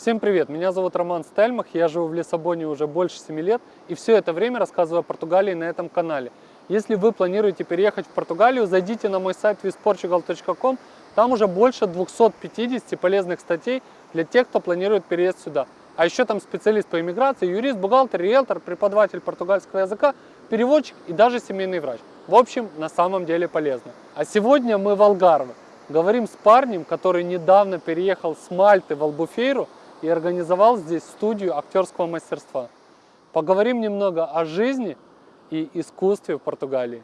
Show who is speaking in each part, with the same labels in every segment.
Speaker 1: Всем привет, меня зовут Роман Стельмах, я живу в Лиссабоне уже больше 7 лет и все это время рассказываю о Португалии на этом канале. Если вы планируете переехать в Португалию, зайдите на мой сайт visportugal.com, там уже больше 250 полезных статей для тех, кто планирует переезд сюда. А еще там специалист по иммиграции, юрист, бухгалтер, риэлтор, преподаватель португальского языка, переводчик и даже семейный врач. В общем, на самом деле полезно. А сегодня мы в Алгарве. Говорим с парнем, который недавно переехал с Мальты в Албуфейру и организовал здесь студию актерского мастерства. Поговорим немного о жизни и искусстве в Португалии.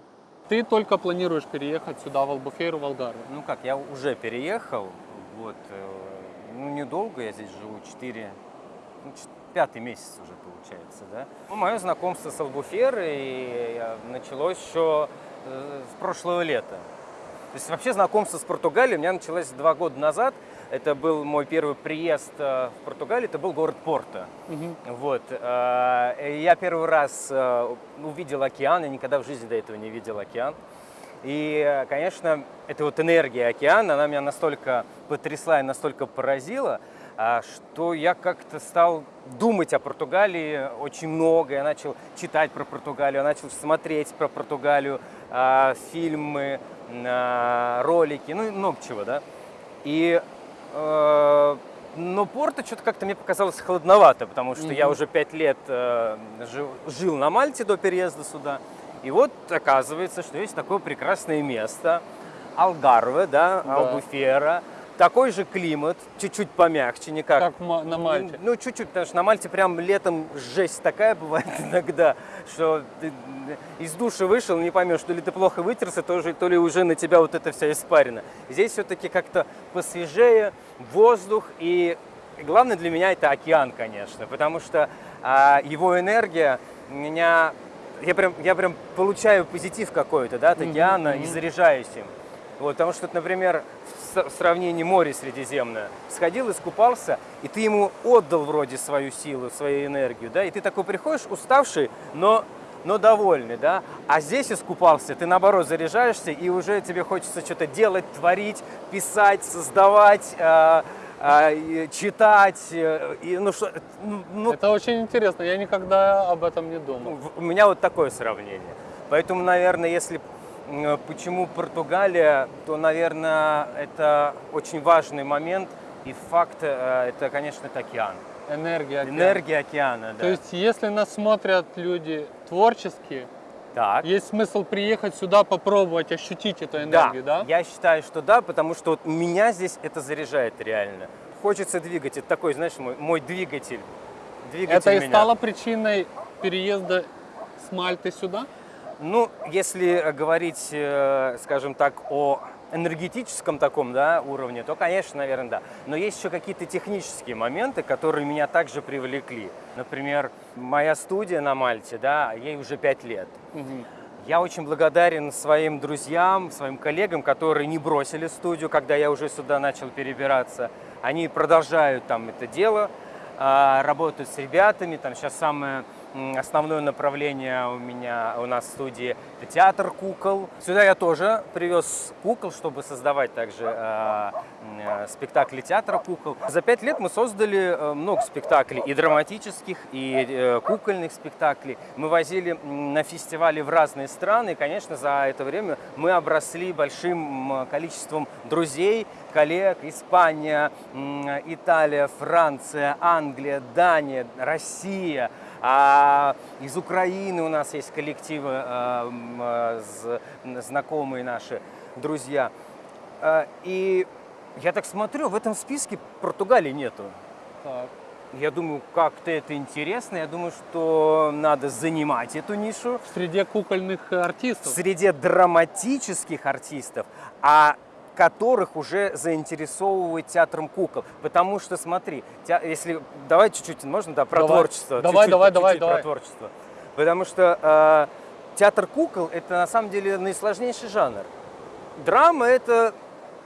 Speaker 1: Ты только планируешь переехать сюда, в Албуфейру, в Алгарве?
Speaker 2: Ну как, я уже переехал, вот, э, ну недолго, я здесь живу, 4, ну, пятый месяц уже получается, да. Ну, мое знакомство с Албуферой началось еще э, с прошлого лета. То есть вообще знакомство с Португалией у меня началось два года назад, это был мой первый приезд э, в Португалию, это был город Порто. Угу. Вот. Э, я первый раз э, увидел океан, я никогда в жизни до этого не видел океан. И, конечно, эта вот энергия океана, она меня настолько потрясла и настолько поразила, что я как-то стал думать о Португалии очень много. Я начал читать про Португалию, я начал смотреть про Португалию, фильмы, ролики, ну много чего, да. И Э, но Порто что-то как-то мне показалось холодновато, потому что mm -hmm. я уже пять лет э, жил, жил на Мальте до переезда сюда. И вот оказывается, что есть такое прекрасное место, Алгарве, да, да. Албуфера, такой же климат, чуть-чуть помягче, не как...
Speaker 1: На Мальте.
Speaker 2: Ну, чуть-чуть, потому что на Мальте прям летом жесть такая бывает иногда, что ты из души вышел, не поймешь, то ли ты плохо вытерся, то, же, то ли уже на тебя вот эта вся испарина. Здесь все-таки как-то посвежее, воздух, и главное для меня это океан, конечно, потому что а, его энергия меня... Я прям, я прям получаю позитив какой-то, да, от океана mm -hmm. и заряжаюсь им. Вот, потому что, например, в сравнении море Средиземное, сходил, искупался, и ты ему отдал вроде свою силу, свою энергию, да, и ты такой приходишь уставший, но, но довольный, да, а здесь искупался, ты наоборот заряжаешься, и уже тебе хочется что-то делать, творить, писать, создавать, э, э, читать, э, и, ну, что,
Speaker 1: ну, ну, Это очень интересно, я никогда об этом не думал.
Speaker 2: У меня вот такое сравнение. Поэтому, наверное, если Почему Португалия? То, наверное, это очень важный момент. И факт, э, это, конечно, это океан.
Speaker 1: Энергия океана.
Speaker 2: Энергия океана, да.
Speaker 1: То есть, если нас смотрят люди творческие, так. есть смысл приехать сюда, попробовать, ощутить эту энергию, да?
Speaker 2: да? я считаю, что да, потому что вот меня здесь это заряжает реально. Хочется двигать, это такой, знаешь, мой, мой двигатель. двигатель
Speaker 1: это и стало причиной переезда с Мальты сюда?
Speaker 2: Ну, если говорить, э, скажем так, о энергетическом таком да, уровне, то, конечно, наверное, да. Но есть еще какие-то технические моменты, которые меня также привлекли. Например, моя студия на Мальте, да, ей уже пять лет. Угу. Я очень благодарен своим друзьям, своим коллегам, которые не бросили студию, когда я уже сюда начал перебираться. Они продолжают там это дело, а, работают с ребятами. Там сейчас самое Основное направление у меня, у нас в студии это театр кукол. Сюда я тоже привез кукол, чтобы создавать также э, э, спектакли театра кукол. За пять лет мы создали э, много спектаклей, и драматических, и э, кукольных спектаклей. Мы возили на фестивали в разные страны, и, конечно, за это время мы обросли большим количеством друзей, коллег. Испания, Италия, Франция, Англия, Дания, Россия – а из Украины у нас есть коллективы, э, знакомые наши, друзья. Э, и я так смотрю, в этом списке Португалии нету. Так. Я думаю, как-то это интересно. Я думаю, что надо занимать эту нишу.
Speaker 1: В среде кукольных артистов?
Speaker 2: В среде драматических артистов. А которых уже заинтересовывает театром кукол. Потому что, смотри, те, если давай чуть-чуть, можно, да, про давай. творчество.
Speaker 1: Давай, чуть -чуть, давай,
Speaker 2: чуть -чуть
Speaker 1: давай,
Speaker 2: про
Speaker 1: давай.
Speaker 2: творчество. Потому что э, театр кукол – это на самом деле наисложнейший жанр. Драма – это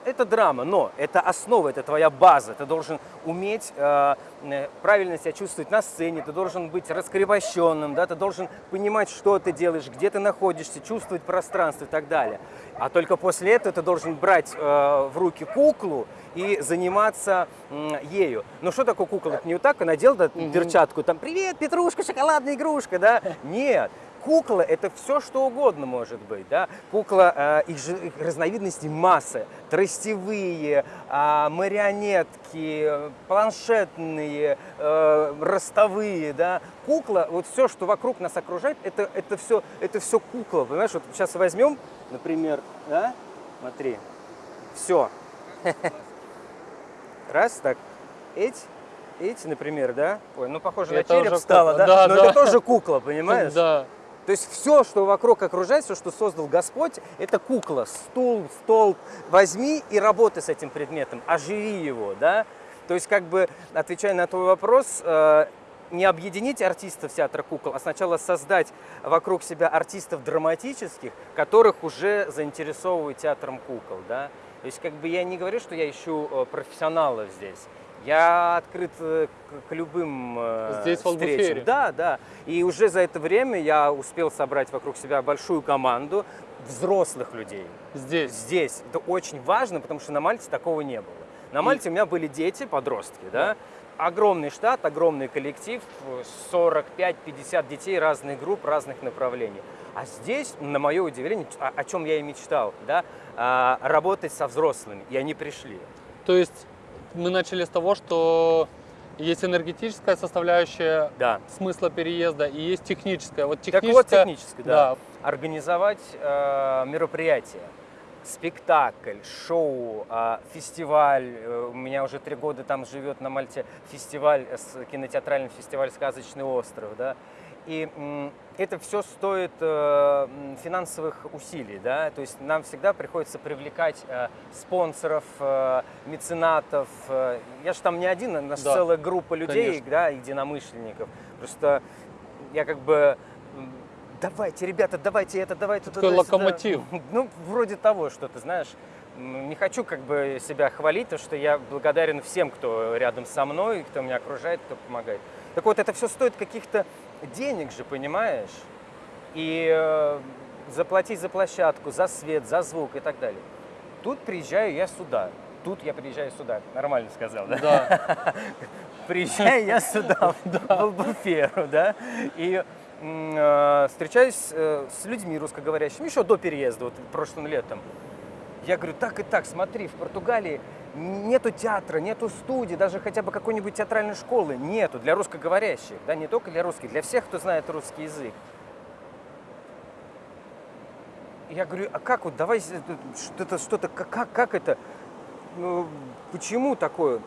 Speaker 2: это драма, но это основа, это твоя база. Ты должен уметь э, э, правильно себя чувствовать на сцене, ты должен быть раскрепощенным, да, ты должен понимать, что ты делаешь, где ты находишься, чувствовать пространство и так далее. А только после этого ты должен брать э, в руки куклу и заниматься м, ею. Ну что такое кукла? Это не вот так, надел да, перчатку, там, привет, Петрушка, шоколадная игрушка, да? Нет. Кукла – это все, что угодно может быть. Да? Кукла, э, их, же, их разновидностей масса. Тростевые, э, марионетки, планшетные, э, ростовые. Да? Кукла, вот все, что вокруг нас окружает, это, это, все, это все кукла. Понимаешь, вот сейчас возьмем, например, да? смотри, все. Раз, так, эти, эти, например, да? Ой, ну похоже
Speaker 1: Это
Speaker 2: на череп стало,
Speaker 1: кукла.
Speaker 2: да?
Speaker 1: Да,
Speaker 2: Но
Speaker 1: да.
Speaker 2: это тоже кукла, понимаешь?
Speaker 1: Да.
Speaker 2: То есть все, что вокруг окружает, все, что создал Господь, это кукла, стул, стол. Возьми и работай с этим предметом, оживи его, да? То есть, как бы, отвечая на твой вопрос, э, не объединить артистов театра кукол, а сначала создать вокруг себя артистов драматических, которых уже заинтересовывает театром кукол, да? То есть, как бы, я не говорю, что я ищу э, профессионалов здесь. Я открыт э, к, к любым э,
Speaker 1: Здесь, в
Speaker 2: встречам. Да, да. И уже за это время я успел собрать вокруг себя большую команду взрослых людей.
Speaker 1: Здесь.
Speaker 2: Здесь. Это очень важно, потому что на Мальте такого не было. На Мальте у меня были дети, подростки, да? Огромный штат, огромный коллектив, 45-50 детей разных групп, разных направлений. А здесь, на мое удивление, о, о чем я и мечтал, да, а, работать со взрослыми, и они пришли.
Speaker 1: То есть мы начали с того, что есть энергетическая составляющая
Speaker 2: Да.
Speaker 1: смысла переезда и есть техническая. Вот
Speaker 2: Так
Speaker 1: техническая,
Speaker 2: вот, технически, да.
Speaker 1: да.
Speaker 2: Организовать э, мероприятие, спектакль, шоу, э, фестиваль. Э, У меня уже три года там живет на Мальте фестиваль, э, кинотеатральный фестиваль «Сказочный остров», да. И это все стоит э, финансовых усилий, да, то есть нам всегда приходится привлекать э, спонсоров, э, меценатов. Я же там не один, у нас
Speaker 1: Да,
Speaker 2: целая группа людей,
Speaker 1: конечно.
Speaker 2: да, единомышленников. Просто я как бы давайте, ребята, давайте это, давайте
Speaker 1: Такой
Speaker 2: туда, сюда».
Speaker 1: локомотив.
Speaker 2: Ну, вроде того, что ты знаешь. Не хочу как бы себя хвалить, потому что я благодарен всем, кто рядом со мной, кто меня окружает, кто помогает. Так вот, это все стоит каких-то денег же, понимаешь? И э, заплатить за площадку, за свет, за звук и так далее. Тут приезжаю я сюда. Тут я приезжаю сюда. Нормально сказал, да?
Speaker 1: Да.
Speaker 2: приезжаю я сюда, в Албуферу, да, и э, встречаюсь э, с людьми русскоговорящими еще до переезда, вот прошлым летом. Я говорю, так и так, смотри, в Португалии нету театра, нету студии, даже хотя бы какой-нибудь театральной школы нету для русскоговорящих, да, не только для русских, для всех, кто знает русский язык. Я говорю, а как вот, давай с- это, что-то, что-то, как, как, это, ну, почему такое?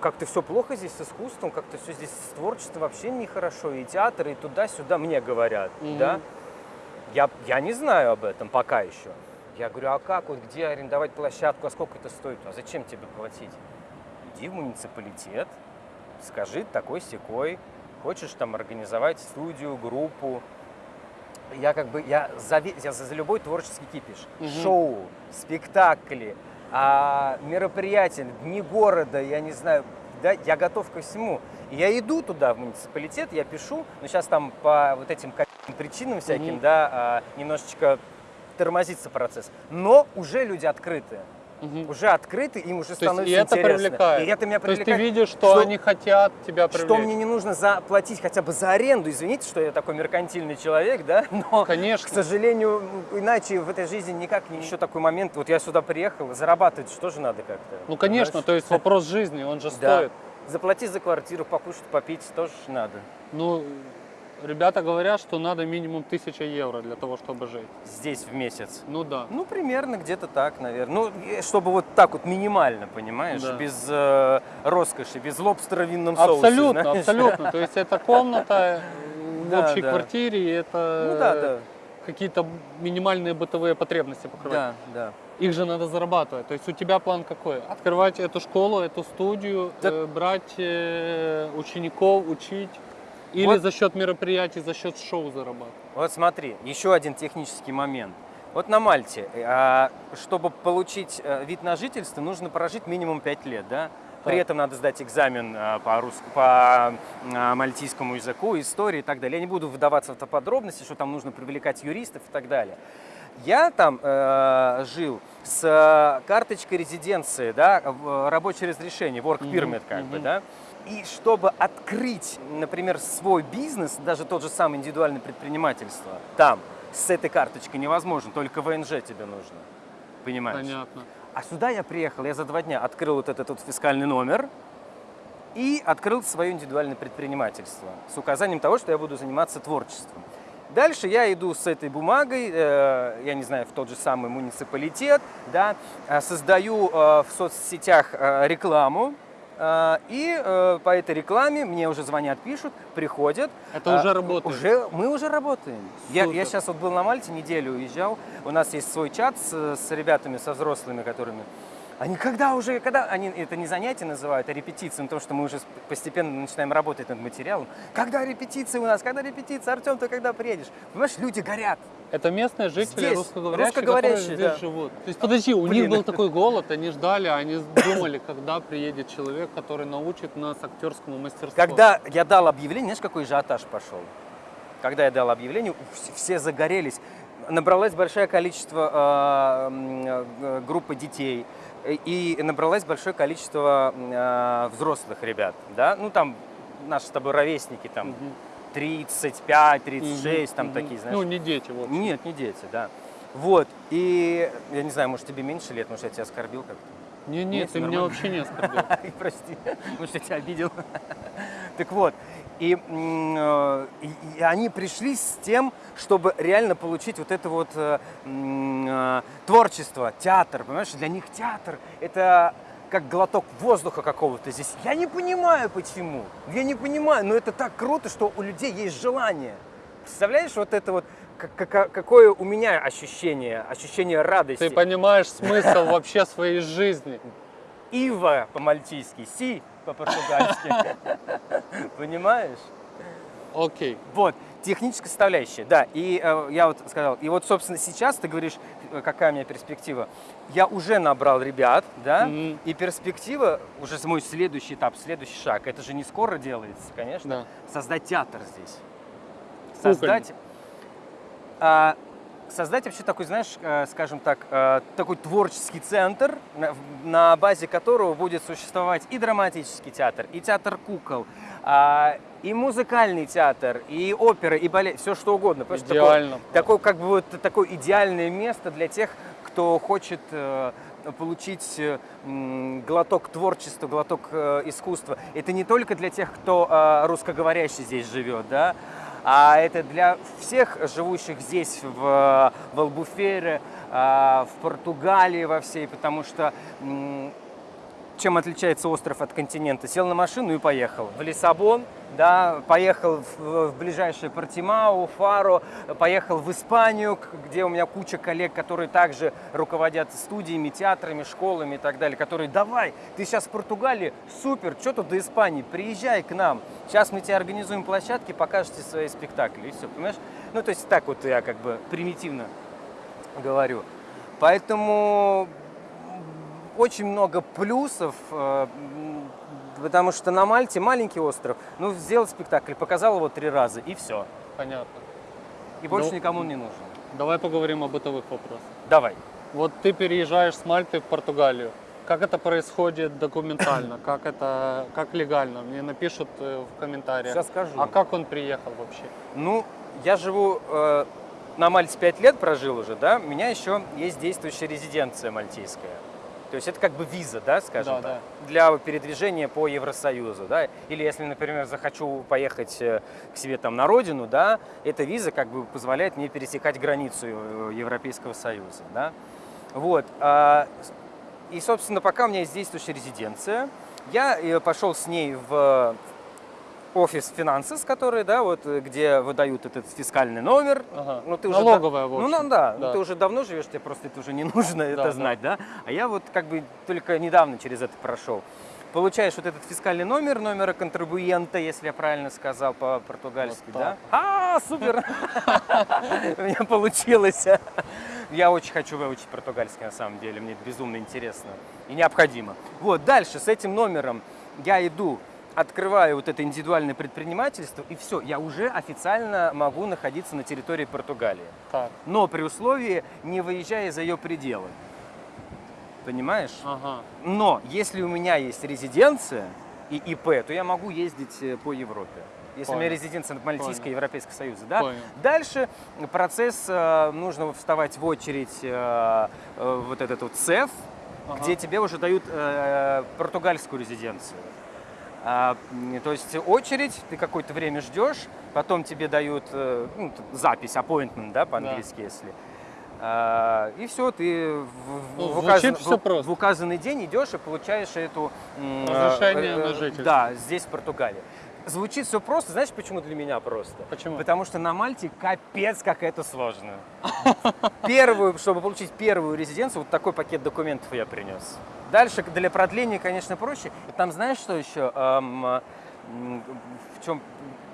Speaker 2: Как-то все плохо здесь с искусством, как-то все здесь с творчеством вообще нехорошо, и театр, и туда-сюда мне говорят,
Speaker 1: Мгм.
Speaker 2: да? Я, я не знаю об этом пока еще. Я говорю, а как, вот где арендовать площадку, а сколько это стоит, а зачем тебе платить? Иди в муниципалитет, скажи такой секой, хочешь там организовать студию, группу. Я как бы, я за, я за, любой творческий кипиш.
Speaker 1: Мгм.
Speaker 2: Шоу, спектакли, а, мероприятия, дни города, я не знаю, да, я готов ко всему. И я иду туда, в муниципалитет, я пишу, но сейчас там по вот этим причинам всяким,
Speaker 1: Мгм.
Speaker 2: да, а, немножечко тормозится процесс. Но уже люди открыты.
Speaker 1: Мгм.
Speaker 2: Уже открыты, им уже
Speaker 1: То есть
Speaker 2: становится
Speaker 1: и это
Speaker 2: интересно.
Speaker 1: привлекает.
Speaker 2: И это меня
Speaker 1: То есть
Speaker 2: привлекает.
Speaker 1: ты видишь, что, они хотят тебя привлечь.
Speaker 2: Что мне не нужно заплатить хотя бы за аренду. Извините, что я такой меркантильный человек, да? Но,
Speaker 1: Конечно.
Speaker 2: к сожалению, иначе в этой жизни никак не... Еще такой момент, вот я сюда приехал, зарабатывать что же надо как-то.
Speaker 1: Ну, конечно,
Speaker 2: понимаешь?
Speaker 1: то есть вопрос жизни, он же
Speaker 2: Да.
Speaker 1: стоит.
Speaker 2: Заплатить за квартиру, покушать, попить тоже надо.
Speaker 1: Ну, ребята говорят, что надо минимум 1000 евро для того, чтобы жить.
Speaker 2: Здесь в месяц.
Speaker 1: Ну да.
Speaker 2: Ну, примерно где-то так, наверное. Ну, чтобы вот так вот минимально, понимаешь,
Speaker 1: Да.
Speaker 2: без э, роскоши, без лобстера в винном соусе.
Speaker 1: Абсолютно, абсолютно. То есть это комната в общей квартире, это
Speaker 2: Ну да, да.
Speaker 1: какие-то минимальные бытовые потребности покрывать.
Speaker 2: Да, да.
Speaker 1: Их же надо зарабатывать. То есть у тебя план какой? Открывать эту школу, эту студию,
Speaker 2: Да.
Speaker 1: э, брать э, учеников, учить? Или
Speaker 2: Вот.
Speaker 1: за счет мероприятий, за счет шоу зарабатывать?
Speaker 2: Вот смотри, еще один технический момент. Вот на Мальте, а, чтобы получить э, вид на жительство, нужно прожить минимум 5 лет, да? При этом надо сдать экзамен а, по, рус... по мальтийскому языку, истории и так далее. Я не буду вдаваться в подробности, что там нужно привлекать юристов и так далее. Я там э, жил с э, карточкой резиденции, да, рабочее разрешение, work permit как бы,
Speaker 1: мгм.
Speaker 2: да. И чтобы открыть, например, свой бизнес, даже тот же самый индивидуальное предпринимательство, там с этой карточкой невозможно, только ВНЖ тебе нужно. Понимаешь?
Speaker 1: Понятно.
Speaker 2: А сюда я приехал, я за два дня открыл вот этот вот фискальный номер и открыл свое индивидуальное предпринимательство с указанием того, что я буду заниматься творчеством. Дальше я иду с этой бумагой, э, я не знаю, в тот же самый муниципалитет, да, э, создаю э, в соцсетях э, рекламу, и э, по этой рекламе мне уже звонят, пишут, приходят.
Speaker 1: Это уже работает.
Speaker 2: Уже, мы уже работаем. Я, я сейчас вот был на Мальте, неделю уезжал. У нас есть свой чат с, с ребятами, со взрослыми, которыми... Они когда уже, когда, они это не занятия называют, а репетиции, ну, потому что мы уже постепенно начинаем работать над материалом. Когда репетиции у нас, когда репетиции, Артем, ты когда приедешь? Понимаешь, люди горят.
Speaker 1: Это местные жители
Speaker 2: Здесь,
Speaker 1: русскоговорящие,
Speaker 2: русскоговорящие,
Speaker 1: которые здесь
Speaker 2: да.
Speaker 1: живут. То есть, подожди, у
Speaker 2: Блин.
Speaker 1: них был такой голод, они ждали, они думали, когда приедет человек, который научит нас актерскому мастерству.
Speaker 2: Когда я дал объявление, знаешь, какой ажиотаж пошел? Когда я дал объявление, вс- все загорелись. Набралось большое количество э, группы детей и набралось большое количество э, взрослых ребят, да, ну там наши с тобой ровесники, там
Speaker 1: Мгм.
Speaker 2: 35, 36, там
Speaker 1: Мгм.
Speaker 2: такие, знаешь.
Speaker 1: Ну, не дети, в общем.
Speaker 2: Нет, не дети, да. Вот, и я не знаю, может тебе меньше лет, может я тебя оскорбил как-то.
Speaker 1: Не,
Speaker 2: Нет,
Speaker 1: нет, ты меня вообще не оскорбил.
Speaker 2: Прости, может, я тебя обидел. Так вот, и, э, и- и они пришли с тем, чтобы реально получить вот это вот э, э, творчество, театр, понимаешь? Для них театр – это как глоток воздуха какого-то здесь. Я не понимаю, почему. Я не понимаю, но это так круто, что у людей есть желание. Представляешь, вот это вот, какое у меня ощущение, ощущение радости.
Speaker 1: Ты понимаешь смысл вообще своей жизни.
Speaker 2: Ива по-мальтийски, си по-португальски. Понимаешь?
Speaker 1: Окей.
Speaker 2: Вот, техническая составляющая, да. И э, я вот сказал, и вот, собственно, сейчас ты говоришь, э, какая у меня перспектива. Я уже набрал ребят, да, и перспектива, уже мой следующий этап, следующий шаг, это же не скоро делается, конечно,
Speaker 1: Да.
Speaker 2: создать театр здесь. Создать, а, создать вообще такой, знаешь, э, скажем так, э, такой творческий центр, на, базе которого будет существовать и драматический театр, и театр кукол, а, и музыкальный театр, и опера, и балет, все что угодно. Понимаешь, такое-
Speaker 1: Идеально.
Speaker 2: Такое, как бы вот такое идеальное место для тех, кто хочет э, получить глоток творчества, глоток искусства. Это не только для тех, кто русскоговорящий здесь живет, да, а это для всех живущих здесь, в, в Албуфере, э, в Португалии во всей, потому что чем отличается остров от континента? Сел на машину и поехал в Лиссабон, да, поехал в, в ближайшее Портимау, Фаро, поехал в Испанию, где у меня куча коллег, которые также руководят студиями, театрами, школами и так далее, которые давай, ты сейчас в Португалии, супер, что тут до Испании, приезжай к нам, сейчас мы тебе организуем площадки, покажете свои спектакли и все, понимаешь? Ну, то есть так вот я как бы примитивно говорю. Поэтому очень много плюсов, э, потому что на Мальте маленький остров, ну, сделал спектакль, показал его три раза, и все.
Speaker 1: Понятно.
Speaker 2: И больше
Speaker 1: Ну.
Speaker 2: никому не нужен.
Speaker 1: Давай поговорим о бытовых вопросах.
Speaker 2: Давай.
Speaker 1: Вот ты переезжаешь с Мальты в Португалию. Как это происходит документально? Как это, как легально? Мне напишут э, в комментариях.
Speaker 2: Сейчас скажу.
Speaker 1: А как он приехал вообще?
Speaker 2: Ну, я живу э, на Мальте 5 лет прожил уже, да, у меня еще есть действующая резиденция мальтийская. То есть это как бы виза, да, скажем
Speaker 1: Да,
Speaker 2: так, для передвижения по Евросоюзу, да. Или если, например, захочу поехать э, к себе там на родину, да, эта виза как бы позволяет мне пересекать границу э, Европейского Союза, да. Вот. а, И, собственно, пока у меня есть действующая резиденция, я э, пошел с ней в офис финансов, который, да, вот, э, где выдают этот фискальный номер.
Speaker 1: Ага.
Speaker 2: Ну, ты уже
Speaker 1: Налоговая, в
Speaker 2: Ну,
Speaker 1: общем.
Speaker 2: ну да, ну,
Speaker 1: Да.
Speaker 2: ты уже давно живешь, тебе просто это уже не нужно
Speaker 1: Да,
Speaker 2: это
Speaker 1: да.
Speaker 2: знать, да? А я вот как бы только недавно через это прошел. получаешь вот этот фискальный номер, номера контрибуента, если я правильно сказал по-португальски,
Speaker 1: Вот
Speaker 2: да? А, супер! У меня получилось. Я очень хочу выучить португальский на самом деле, мне это безумно интересно и необходимо. Вот, дальше с этим номером я иду, открываю вот это индивидуальное предпринимательство, и все, я уже официально могу находиться на территории Португалии.
Speaker 1: Так,
Speaker 2: Но при условии, не выезжая за ее пределы. Понимаешь?
Speaker 1: ага.
Speaker 2: Но если у меня есть резиденция и ИП, то я могу ездить э, по Европе. Если у меня
Speaker 1: Понял.
Speaker 2: резиденция Мальтийская,
Speaker 1: Понял.
Speaker 2: Европейского Союза, да?
Speaker 1: Понял.
Speaker 2: Дальше процесс, э, нужно вставать в очередь э, э, вот этот вот ЦЕФ,
Speaker 1: Ага.
Speaker 2: где тебе уже дают э, португальскую резиденцию. А, то есть очередь, ты какое-то время ждешь, потом тебе дают э, ну, запись, appointment, да, по-английски, если. А, и все, ты в,
Speaker 1: Ну,
Speaker 2: в указан-
Speaker 1: всё
Speaker 2: в- указанный день идешь и получаешь эту м,
Speaker 1: Разрешение
Speaker 2: э,
Speaker 1: на
Speaker 2: э,
Speaker 1: жительство.
Speaker 2: Да, здесь в Португалии. Звучит все просто, знаешь, почему для меня просто?
Speaker 1: Почему?
Speaker 2: Потому что на Мальте капец как это сложно. Первую, чтобы получить первую резиденцию, вот такой пакет документов я принес. Дальше для продления, конечно, проще. Там знаешь, что еще? Эм, в чем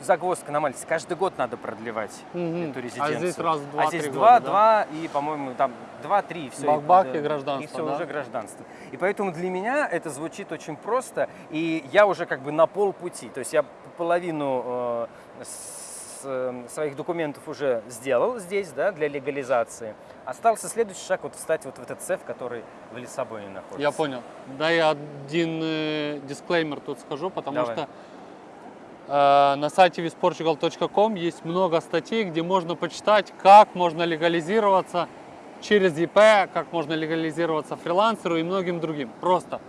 Speaker 2: загвоздка на Мальте? Каждый год надо продлевать
Speaker 1: Мгм.
Speaker 2: эту
Speaker 1: А
Speaker 2: резиденцию.
Speaker 1: здесь раз два,
Speaker 2: А здесь два,
Speaker 1: года, да?
Speaker 2: два и, по-моему, там два-три, все.
Speaker 1: Бах-бах и гражданство,
Speaker 2: И все
Speaker 1: да?
Speaker 2: уже гражданство. И поэтому для меня это звучит очень просто, и я уже как бы на полпути. То есть я половину э, своих документов уже сделал здесь, да, для легализации. Остался следующий шаг, вот встать вот в этот цех, который в Лиссабоне находится.
Speaker 1: Я понял. Да, я один э, дисклеймер тут скажу, потому
Speaker 2: Давай.
Speaker 1: что э, на сайте visportugal.com есть много статей, где можно почитать, как можно легализироваться через ЕП, как можно легализироваться фрилансеру и многим другим. Просто.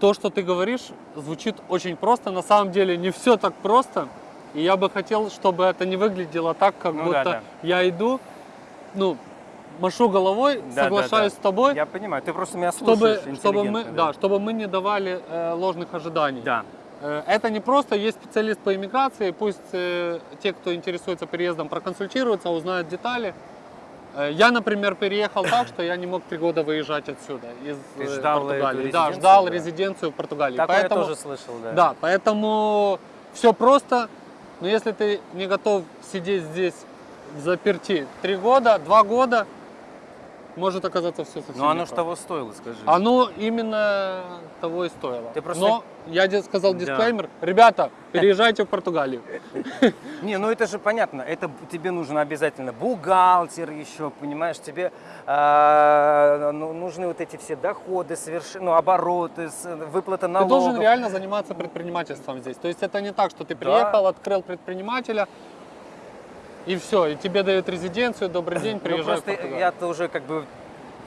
Speaker 1: То, что ты говоришь, звучит очень просто. На самом деле не все так просто. И я бы хотел, чтобы это не выглядело так, как
Speaker 2: Ну
Speaker 1: будто
Speaker 2: да, да.
Speaker 1: я иду, ну, машу головой,
Speaker 2: Да, да,
Speaker 1: соглашаюсь
Speaker 2: да.
Speaker 1: с тобой
Speaker 2: Я понимаю, ты просто меня
Speaker 1: чтобы,
Speaker 2: слушаешь
Speaker 1: чтобы мы,
Speaker 2: интеллигентно,
Speaker 1: да, чтобы мы не давали э, ложных ожиданий.
Speaker 2: Да.
Speaker 1: Э, это не просто есть специалист по иммиграции, пусть э, те, кто интересуется переездом, проконсультируются, узнают детали. Э, я, например, переехал так, что я не мог три года выезжать отсюда из
Speaker 2: Ты
Speaker 1: э,
Speaker 2: ждал эту
Speaker 1: Португалии. Да, ждал
Speaker 2: да?
Speaker 1: резиденцию в Португалии.
Speaker 2: Такое
Speaker 1: поэтому,
Speaker 2: я тоже слышал, да.
Speaker 1: да, поэтому все просто. Но если ты не готов сидеть здесь в заперти три года, два года, может оказаться все совсем
Speaker 2: Но оно ж
Speaker 1: непросто.
Speaker 2: того стоило, скажи.
Speaker 1: Оно именно того и стоило.
Speaker 2: Ты просто-
Speaker 1: Но я сказал
Speaker 2: Да.
Speaker 1: дисклеймер, ребята, переезжайте в Португалию.
Speaker 2: Не, ну это же понятно, это тебе нужен обязательно бухгалтер еще, понимаешь, тебе а, ну, нужны вот эти все доходы, соверш... ну, обороты, выплата
Speaker 1: Ты
Speaker 2: налогов.
Speaker 1: должен реально заниматься предпринимательством здесь. То есть это не так, что ты приехал, открыл предпринимателя, и все, и тебе дают резиденцию, добрый день,
Speaker 2: Ну,
Speaker 1: приезжай в
Speaker 2: просто я-то уже как бы,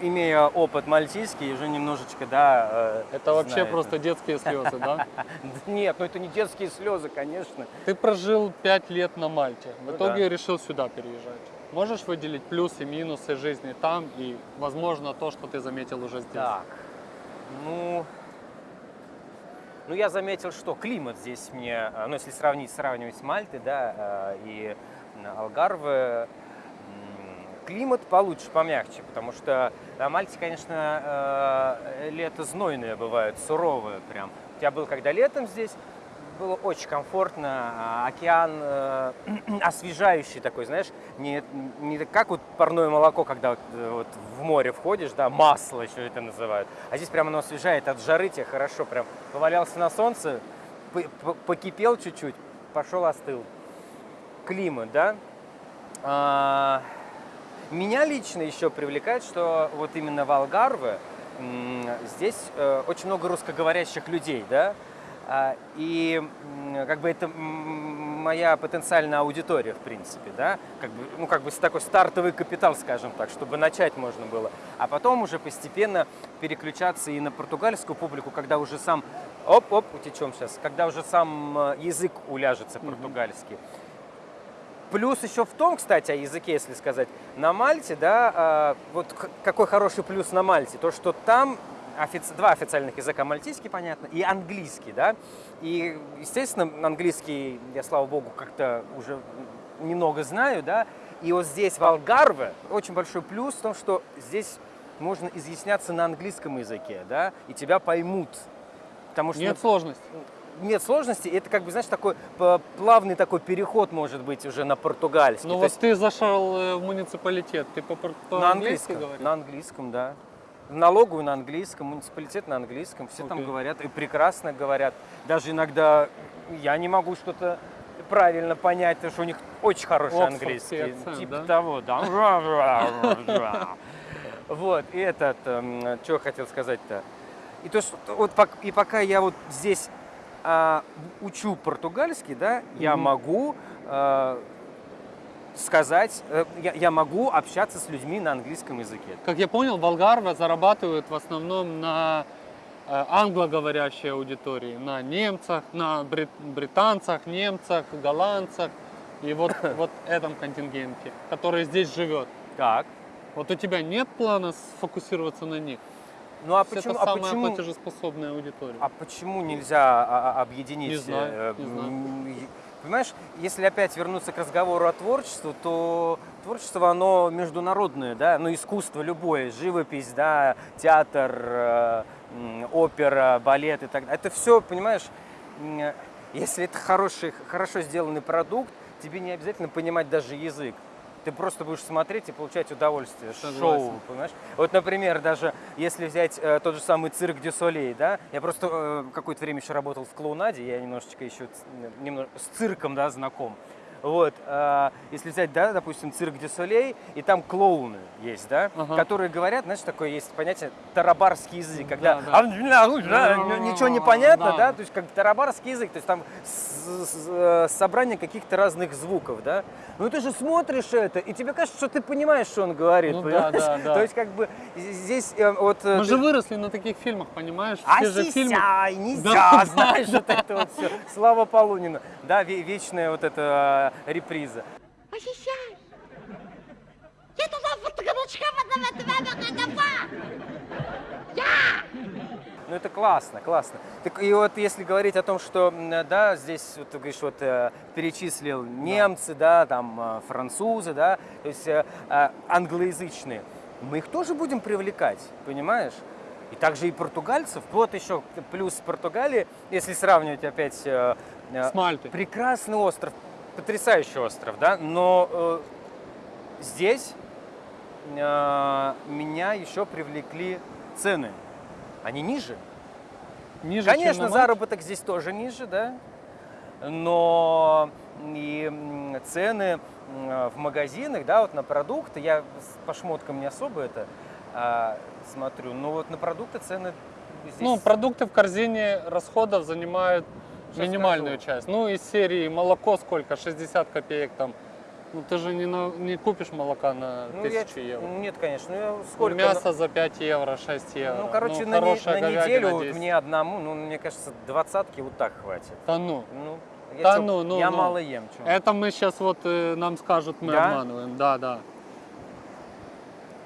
Speaker 2: имея опыт мальтийский, уже немножечко, да, э,
Speaker 1: Это вообще
Speaker 2: знаю
Speaker 1: просто детские слезы, да?
Speaker 2: Нет, ну это не детские слезы, конечно.
Speaker 1: Ты прожил пять лет на Мальте, в
Speaker 2: Ну
Speaker 1: итоге
Speaker 2: да.
Speaker 1: решил сюда переезжать. Можешь выделить плюсы, минусы жизни там и, возможно, то, что ты заметил уже здесь?
Speaker 2: Так, ну, ну я заметил, что климат здесь мне, э, ну если сравнить, сравнивать с Мальтой, да, э, и Алгарве, климат получше, помягче, потому что на Мальте, конечно, э, лето знойное бывает, суровое прям. Я был когда летом здесь, было очень комфортно, а, океан э, освежающий такой, знаешь, не, не как вот парное молоко, когда вот, э, в море входишь, да, масло еще это называют, а здесь прямо оно освежает, от жары тебе хорошо, прям повалялся на солнце, по- по- покипел чуть-чуть, пошел остыл. Климат, да? А, меня лично еще привлекает, что вот именно в Алгарве здесь э, очень много русскоговорящих людей, да, А, и как бы это моя потенциальная аудитория, в принципе, да, как бы, ну, как бы такой стартовый капитал, скажем так, чтобы начать можно было, а потом уже постепенно переключаться и на португальскую публику, когда уже сам, оп-оп, утечем сейчас, когда уже сам э, язык уляжется португальский. Плюс еще в том, кстати, о языке, если сказать, на Мальте, да, а, вот какой хороший плюс на Мальте, то, что там офици- два официальных языка, мальтийский, понятно, и английский, да, и, естественно, английский, я, слава богу, как-то уже немного знаю, да, и вот здесь, в Алгарве, очень большой плюс в том, что здесь можно изъясняться на английском языке, да, и тебя поймут, Потому что
Speaker 1: Нет сложностей.
Speaker 2: Нет сложности, это как бы, знаешь, такой плавный такой переход может быть уже на португальский.
Speaker 1: Ну
Speaker 2: То
Speaker 1: вот
Speaker 2: есть
Speaker 1: ты зашел э, в муниципалитет, ты по- по-
Speaker 2: на английском,
Speaker 1: говоришь?
Speaker 2: на английском, да. Налоговую на английском, муниципалитет на английском, все там
Speaker 1: Окей.
Speaker 2: говорят и прекрасно говорят. Даже иногда я не могу что-то правильно понять, потому что у них очень хороший
Speaker 1: Оксфордский
Speaker 2: английский.
Speaker 1: акцент,
Speaker 2: типа
Speaker 1: да?
Speaker 2: того, да. Вот, и этот, эм, что я хотел сказать-то. И то, что вот и пока я вот здесь учу португальский, да, я
Speaker 1: Мгм.
Speaker 2: могу а, сказать, э, я, я могу общаться с людьми на английском языке.
Speaker 1: Как я понял, Болгарва зарабатывают в основном на э, англоговорящей аудитории, на немцах, на брит- британцах, немцах, голландцах и вот, вот этом контингенте, который здесь живет.
Speaker 2: Так.
Speaker 1: Вот у тебя нет плана сфокусироваться на них?
Speaker 2: Ну а
Speaker 1: Это
Speaker 2: почему, а
Speaker 1: самая
Speaker 2: почему,
Speaker 1: платежеспособная аудитория.
Speaker 2: а почему нельзя а, а, объединить?
Speaker 1: Не знаю,
Speaker 2: э,
Speaker 1: не знаю.
Speaker 2: Понимаешь, если опять вернуться к разговору о творчестве, то творчество, оно международное, да, ну, искусство любое, живопись, да, театр, э, опера, балет и так далее. Это все, понимаешь, м, если это хороший, хорошо сделанный продукт, тебе не обязательно понимать даже язык. Ты просто будешь смотреть и получать удовольствие.
Speaker 1: Согласен.
Speaker 2: Шоу, понимаешь? Вот, например, даже если взять э, тот же самый цирк Дю Солей, да, я просто э, какое-то время еще работал в клоунаде, я немножечко еще немного с цирком, да, знаком. Вот, э, если взять, да, допустим, цирк Дю Солей, и там клоуны есть, да,
Speaker 1: Ага.
Speaker 2: которые говорят, знаешь, такое есть понятие тарабарский язык, когда
Speaker 1: Да, да.
Speaker 2: ничего не понятно,
Speaker 1: Да.
Speaker 2: да, то есть как тарабарский язык, то есть там с- с- э, собрание каких-то разных звуков, да. Ну ты же смотришь это, и тебе кажется, что ты понимаешь, что он говорит,
Speaker 1: Ну да,
Speaker 2: понимаешь?
Speaker 1: да, да.
Speaker 2: То есть как бы здесь э, вот... э,
Speaker 1: Мы
Speaker 2: ты-
Speaker 1: же выросли на таких фильмах, понимаешь?
Speaker 2: а
Speaker 1: Все же фильмы.
Speaker 2: нельзя,
Speaker 1: Да,
Speaker 2: знаешь, вот это вот все. Слава Полунину. Да, ве- вечная вот эта реприза.
Speaker 3: Ощущай! Я туда фотографичка
Speaker 2: Ну это классно, классно. Так и вот если говорить о том, что, да, здесь, вот ты говоришь, вот э, перечислил немцы, да, там э, французы, да, то есть э, э, англоязычные, мы их тоже будем привлекать, понимаешь? И также и португальцев, вот еще плюс Португалии, если сравнивать опять э, э,
Speaker 1: С Мальтой.
Speaker 2: прекрасный остров, потрясающий остров, да, но э, здесь э, меня еще привлекли цены. Они ниже.
Speaker 1: Ниже, чем
Speaker 2: Конечно,
Speaker 1: на Мальте?
Speaker 2: заработок здесь тоже ниже, да, но и цены в магазинах, да, вот на продукты, я по шмоткам не особо это а, смотрю, но вот на продукты цены здесь...
Speaker 1: Ну, продукты в корзине расходов занимают минимальную
Speaker 2: скажу.
Speaker 1: часть. Ну, из серии молоко сколько? 60 копеек там. Ну, ты же не, на- не купишь молока на
Speaker 2: Ну, я-
Speaker 1: 1000 евро.
Speaker 2: Нет, конечно, ну, я
Speaker 1: Ну,
Speaker 2: сколько...
Speaker 1: Мясо за 5 евро, 6 евро.
Speaker 2: Ну, короче, на, не- на неделю вот
Speaker 1: 10.
Speaker 2: мне одному, ну, мне кажется, двадцатки вот так хватит.
Speaker 1: Да ну.
Speaker 2: Ну, я,
Speaker 1: Да
Speaker 2: чё,
Speaker 1: ну, ну,
Speaker 2: я
Speaker 1: ну.
Speaker 2: мало ем. чё.
Speaker 1: Это мы сейчас вот э, нам скажут, мы
Speaker 2: Да?
Speaker 1: обманываем. Да, да.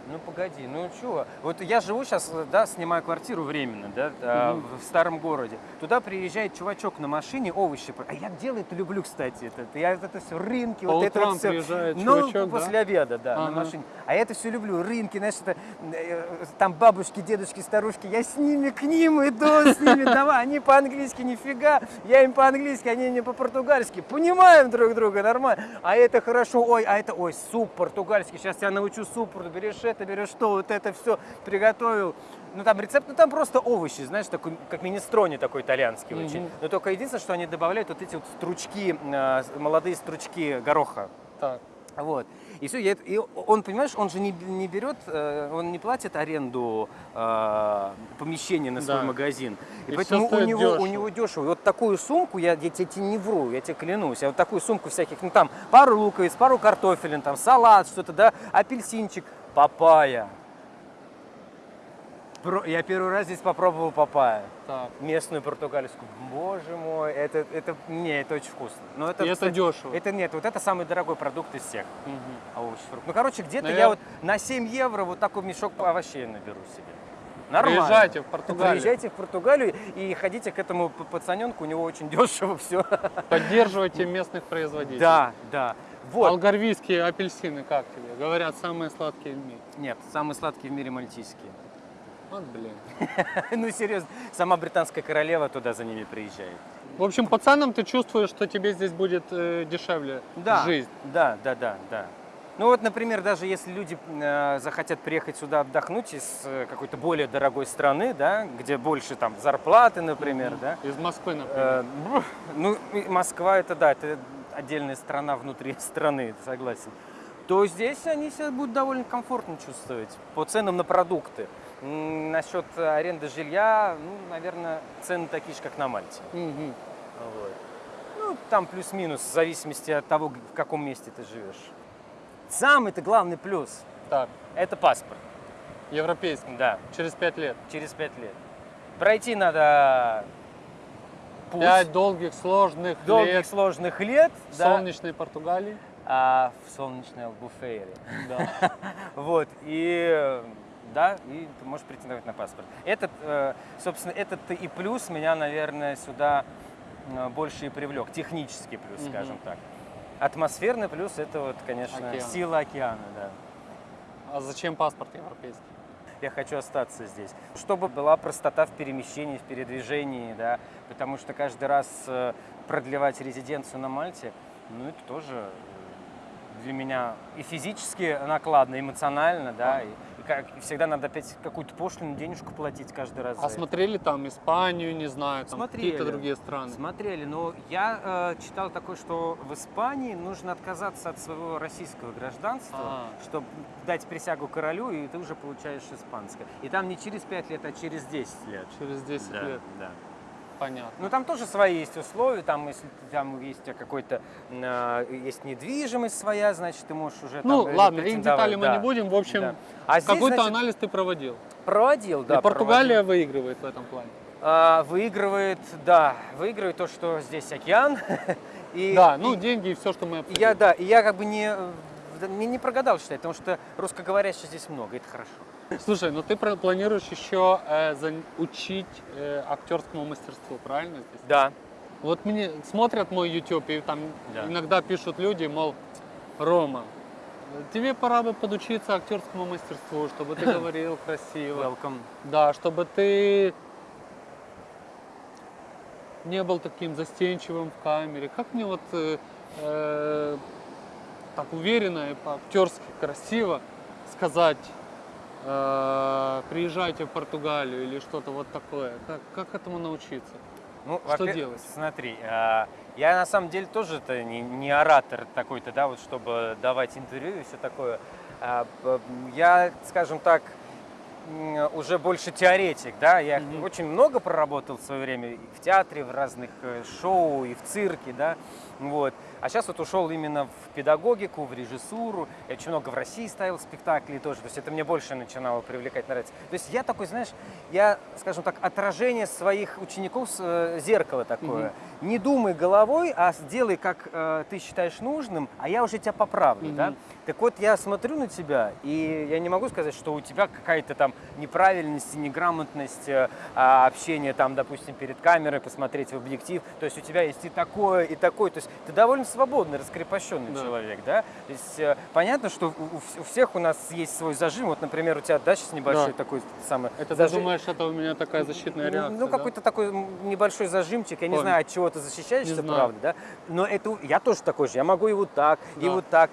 Speaker 2: Ну погоди, ну чего? Вот я живу сейчас, да, снимаю квартиру временно, да,
Speaker 1: Мгм.
Speaker 2: в старом городе. Туда приезжает чувачок на машине, овощи. А я дело это люблю, кстати, это. Я это все рынки,
Speaker 1: По
Speaker 2: вот это вот все.
Speaker 1: приезжает
Speaker 2: Ну,
Speaker 1: чувачок, да?
Speaker 2: после обеда, да, на
Speaker 1: Ага.
Speaker 2: машине. А я это все люблю, рынки, знаешь, это, э, там бабушки, дедушки, старушки, я с ними к ним иду, с ними, давай, они по-английски нифига, я им по-английски, они мне по-португальски, понимаем друг друга, нормально. А это хорошо, ой, а это, ой, суп португальский, сейчас я научу суп, берешь это, берешь то, вот это все приготовил. Ну там рецепт, ну там просто овощи, знаешь, такой, как министрони такой итальянский
Speaker 1: Мгм.
Speaker 2: очень. Но только единственное, что они добавляют вот эти вот стручки, э, молодые стручки гороха.
Speaker 1: Так.
Speaker 2: Вот. И все, и он, понимаешь, он же не, не берет, э, он не платит аренду э, помещения на свой
Speaker 1: Да.
Speaker 2: магазин. И,
Speaker 1: И
Speaker 2: поэтому у него, у него дешево. И вот такую сумку, я, я тебе не вру, я тебе клянусь, я вот такую сумку всяких, ну там пару луковиц, пару картофелин, там салат, что-то, да, апельсинчик, папайя. Я первый раз здесь попробовал папайя.
Speaker 1: Так.
Speaker 2: Местную португальскую. Боже мой, это, это, не, это очень вкусно. Но это,
Speaker 1: И это
Speaker 2: кстати,
Speaker 1: дешево.
Speaker 2: Это нет, вот это самый дорогой продукт из всех
Speaker 1: Мгм.
Speaker 2: овощи, фрукты. Ну, короче, где-то
Speaker 1: Навер-
Speaker 2: я вот на 7 евро вот такой мешок овощей наберу себе. Нормально.
Speaker 1: Приезжайте в Португалию.
Speaker 2: Приезжайте в Португалию и ходите к этому пацаненку, у него очень дешево все.
Speaker 1: Поддерживайте местных производителей.
Speaker 2: Да, да. Вот.
Speaker 1: Алгарвийские апельсины как тебе? Говорят, самые сладкие в мире.
Speaker 2: Нет, самые сладкие в мире мальтийские.
Speaker 1: Вот, блин.
Speaker 2: Ну, серьезно, сама британская королева туда за ними приезжает.
Speaker 1: В общем, по ценам ты чувствуешь, что тебе здесь будет э, дешевле
Speaker 2: Да,
Speaker 1: жизнь.
Speaker 2: да, да, да, да. Ну вот, например, даже если люди э, захотят приехать сюда отдохнуть из э, какой-то более дорогой страны, да, где больше там зарплаты, например, да,
Speaker 1: Из Москвы, например.
Speaker 2: Э, ну, Москва это да, это отдельная страна внутри страны, согласен. То здесь они себя будут довольно комфортно чувствовать по ценам на продукты. Насчет аренды жилья, ну, наверное, цены такие же, как на Мальте.
Speaker 1: Мгм.
Speaker 2: Вот. Ну, там плюс-минус, в зависимости от того, в каком месте ты живешь. Самый-то главный плюс
Speaker 1: Так, –
Speaker 2: это паспорт.
Speaker 1: европейский.
Speaker 2: Да,
Speaker 1: Через пять лет.
Speaker 2: через пять лет. Пройти надо путь
Speaker 1: Пять долгих, сложных
Speaker 2: долгих,
Speaker 1: лет
Speaker 2: сложных лет
Speaker 1: в
Speaker 2: да,
Speaker 1: солнечной Португалии.
Speaker 2: а, в солнечной Албуфейре.
Speaker 1: Да.
Speaker 2: Вот, и да, и ты можешь претендовать на паспорт. Этот, э, собственно, этот и плюс меня, наверное, сюда э, больше и привлек. Технический плюс,
Speaker 1: Мгм.
Speaker 2: скажем так. Атмосферный плюс это вот, конечно,
Speaker 1: Океан.
Speaker 2: сила океана, да.
Speaker 1: А зачем паспорт европейский?
Speaker 2: Я хочу остаться здесь. Чтобы была простота в перемещении, в передвижении, да, потому что каждый раз э, продлевать резиденцию на Мальте, ну, это тоже э, для меня и физически накладно, эмоционально, да, и, и как, и всегда надо опять какую-то пошлину, денежку платить каждый раз.
Speaker 1: А
Speaker 2: за это.
Speaker 1: смотрели там Испанию, не знаю, там
Speaker 2: Смотрели.
Speaker 1: какие-то другие страны?
Speaker 2: Смотрели, но я э, читал такое, что в Испании нужно отказаться от своего российского гражданства,
Speaker 1: А.
Speaker 2: чтобы дать присягу королю, и ты уже получаешь испанское. И там не через 5 лет, а через 10 лет.
Speaker 1: Через 10
Speaker 2: Да,
Speaker 1: лет.
Speaker 2: да.
Speaker 1: Понятно.
Speaker 2: Ну там тоже свои есть условия, там если там есть какой-то э, есть недвижимость своя, значит ты можешь уже
Speaker 1: Ну,
Speaker 2: там, э,
Speaker 1: ладно, их детали мы
Speaker 2: да,
Speaker 1: не будем. В общем,
Speaker 2: да. А
Speaker 1: какой-то анализ ты проводил.
Speaker 2: проводил, да.
Speaker 1: И Португалия
Speaker 2: проводил.
Speaker 1: выигрывает в этом плане.
Speaker 2: А, выигрывает, да, выигрывает то, что здесь океан. И,
Speaker 1: да, ну
Speaker 2: и-
Speaker 1: деньги и все, что мы обсудили.
Speaker 2: я, да, и я как бы не, э, не, не прогадал считать, потому что русскоговорящих здесь много, это хорошо.
Speaker 1: Слушай, ну ты планируешь еще э, зан- учить э, актерскому мастерству, правильно здесь?
Speaker 2: Да.
Speaker 1: Вот мне смотрят мой YouTube, и там
Speaker 2: Да.
Speaker 1: иногда пишут люди, мол, Рома, тебе пора бы подучиться актерскому мастерству, чтобы ты говорил красиво.
Speaker 2: Welcome.
Speaker 1: Да, чтобы ты не был таким застенчивым в камере. Как мне вот э, э, так уверенно и по-актерски красиво сказать, э, приезжайте в Португалию или что-то вот такое? Как, как этому научиться?
Speaker 2: Ну,
Speaker 1: Что делать?
Speaker 2: Смотри, а, я на самом деле тоже -то не, не оратор такой-то, да, вот чтобы давать интервью и все такое. П- я, скажем так, уже больше теоретик, да, я
Speaker 1: Мгм.
Speaker 2: очень много проработал в свое время и в театре, в разных э, шоу, и в цирке, да, вот. А сейчас вот ушел именно в педагогику, в режиссуру. Я очень много в России ставил спектаклей тоже. То есть это мне больше начинало привлекать, нравиться. То есть я такой, знаешь, я, скажем так, отражение своих учеников, э, зеркало такое. Не думай головой, а сделай, как э, ты считаешь нужным, а я уже тебя поправлю, да.
Speaker 1: Мгм.
Speaker 2: Так вот, я смотрю на тебя, и я не могу сказать, что у тебя какая-то там неправильность, неграмотность э, а, общения, там, допустим, перед камерой, посмотреть в объектив. То есть у тебя есть и такое, и такое. То есть ты довольно свободный, раскрепощенный
Speaker 1: Да.
Speaker 2: человек, да? То есть э, понятно, что у, у вс- у всех у нас есть свой зажим. Вот, например, у тебя, да, сейчас небольшой
Speaker 1: Да.
Speaker 2: такой самый
Speaker 1: Это ты
Speaker 2: зажим.
Speaker 1: думаешь, это у меня такая защитная
Speaker 2: Ну,
Speaker 1: реакция?
Speaker 2: Ну,
Speaker 1: да?
Speaker 2: какой-то такой м, небольшой зажимчик. Я не
Speaker 1: Понял.
Speaker 2: знаю, от чего ты защищаешься,
Speaker 1: Не
Speaker 2: правда, да? Но это я тоже такой же. Я могу и вот так, и
Speaker 1: Да.
Speaker 2: вот так.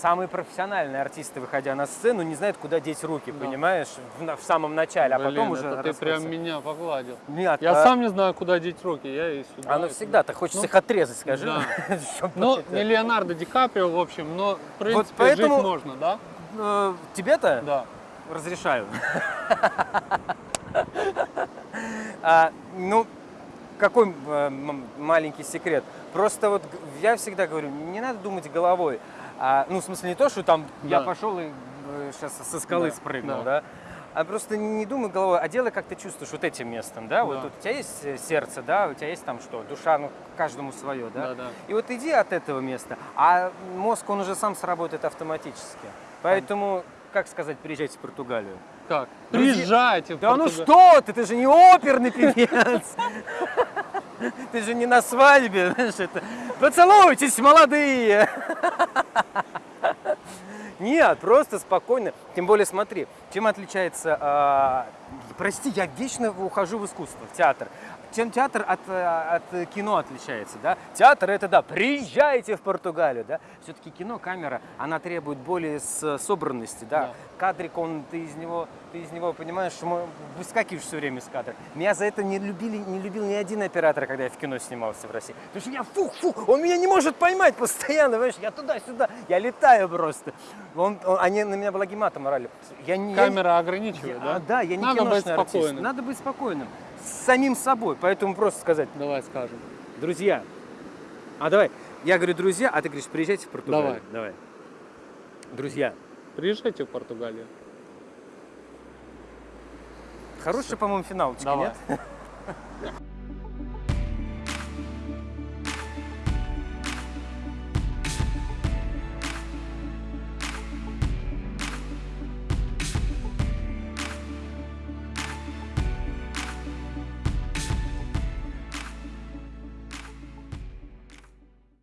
Speaker 2: Самые профессиональные артисты, выходя на сцену, не знают, куда деть руки,
Speaker 1: Да.
Speaker 2: понимаешь, в, в самом начале, а
Speaker 1: Блин,
Speaker 2: потом уже
Speaker 1: ты прям меня погладил.
Speaker 2: Нет,
Speaker 1: Я
Speaker 2: а-
Speaker 1: сам не знаю, куда деть руки, я и сюда.
Speaker 2: Оно
Speaker 1: и
Speaker 2: всегда, так хочется
Speaker 1: Ну,
Speaker 2: их отрезать, скажи.
Speaker 1: да. Ну, не Леонардо Ди Каприо, в общем, но, в принципе,
Speaker 2: поэтому-
Speaker 1: жить можно, да?
Speaker 2: Э, Тебе-то
Speaker 1: Да.
Speaker 2: разрешаю. А, ну, какой э, маленький секрет. Просто вот я всегда говорю, не надо думать головой. А, ну, в смысле, не то, что там я
Speaker 1: Да.
Speaker 2: пошел и сейчас со скалы
Speaker 1: Да,
Speaker 2: спрыгнул,
Speaker 1: да.
Speaker 2: да. А просто не думай головой, а делай, как ты чувствуешь вот этим местом, да? Вот
Speaker 1: Да.
Speaker 2: тут у тебя есть э, сердце, да, у тебя есть там что, душа, ну, каждому свое, да?
Speaker 1: Да, да.
Speaker 2: И вот иди от этого места, а мозг, он уже сам сработает автоматически. Поэтому, как сказать, приезжайте в Португалию.
Speaker 1: Как? Приезжайте в
Speaker 2: Да ну
Speaker 1: Португа-
Speaker 2: что ты, ты же не оперный певец. Ты же не на свадьбе, знаешь, это. Поцелуйтесь, молодые! Нет, просто спокойно. Тем более, смотри, чем отличается... а, прости, я вечно ухожу в искусство, в театр. Чем театр от, э, от кино отличается, да? Театр это, да, приезжайте в Португалию, да? Все-таки кино, камера, она требует более собранности, да?
Speaker 1: Да.
Speaker 2: Кадрик, он, ты из него, ты из него, понимаешь, что мы- выскакиваешь все время из кадра. Меня за это не, любили, не любил ни один оператор, когда я в кино снимался в России. Потому что я фух-фух, он меня не может поймать постоянно, понимаешь? Я туда-сюда, я летаю просто. Он, он- они на меня благим матом орали. Я не, я
Speaker 1: Камера ограничивает,
Speaker 2: я-
Speaker 1: да?
Speaker 2: а, да, я не
Speaker 1: Надо быть
Speaker 2: киношный артист.
Speaker 1: спокойным.
Speaker 2: Надо быть спокойным. С самим собой. Поэтому просто сказать,
Speaker 1: Давай скажем.
Speaker 2: друзья. А давай. Я говорю, друзья, а ты говоришь, приезжайте в Португалию.
Speaker 1: Давай.
Speaker 2: Давай. Друзья.
Speaker 1: Приезжайте в Португалию.
Speaker 2: Хороший, по-моему, финалочка,
Speaker 1: Давай.
Speaker 2: нет?